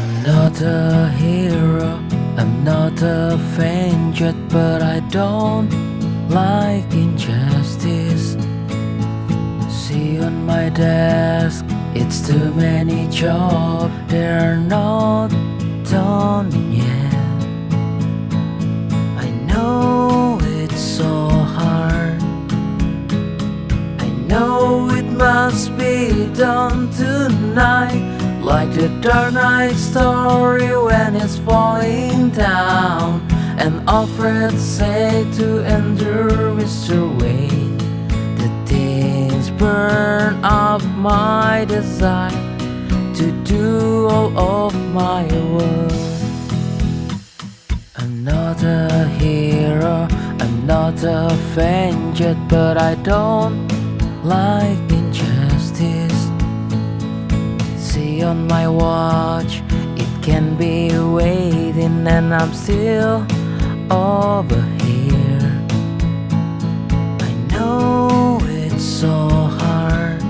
I'm not a hero, I'm not a vengeance, but I don't like injustice. See on my desk, it's too many jobs, they're not done yet. I know it's so hard, I know it must be done tonight. Like the Dark Knight story when it's falling down And Alfred said to endure Mr. Wayne The things burn up my desire To do all of my work I'm not a hero, I'm not a vengeance But I don't like injustice On my watch, it can be waiting and I'm still over here. I know it's so hard.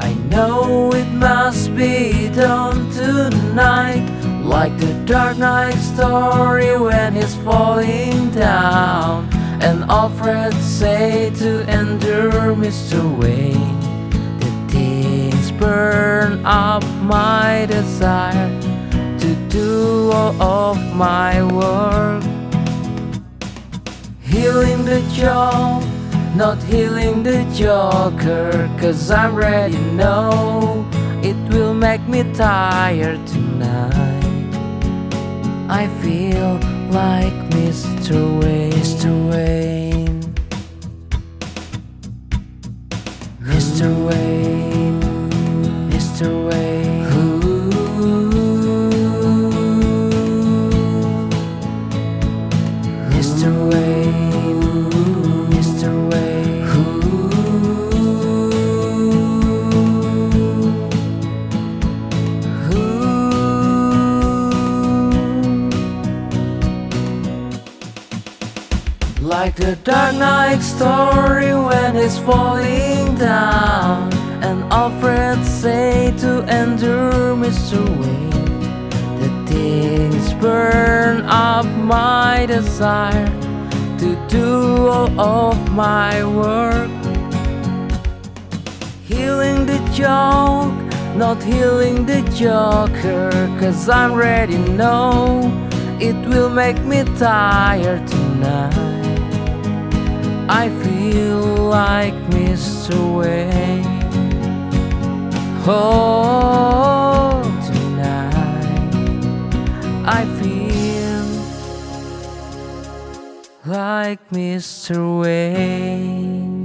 I know it must be done tonight. Like the Dark Knight story when it's falling down. And Alfred say to endure Mr. Wayne up my desire to do all of my work. Healing the job, not healing the joker, cause I'm ready, no, it will make me tired tonight. I feel like Mr. Wayne, Like the Dark Knight story when it's falling down And Alfred say to endure Mr. Wayne The things burn up my desire To do all of my work Healing the joke, not healing the joker Cause I'm ready, no It will make me tired tonight I feel like Mr. Wayne Oh, tonight I feel like Mr. Wayne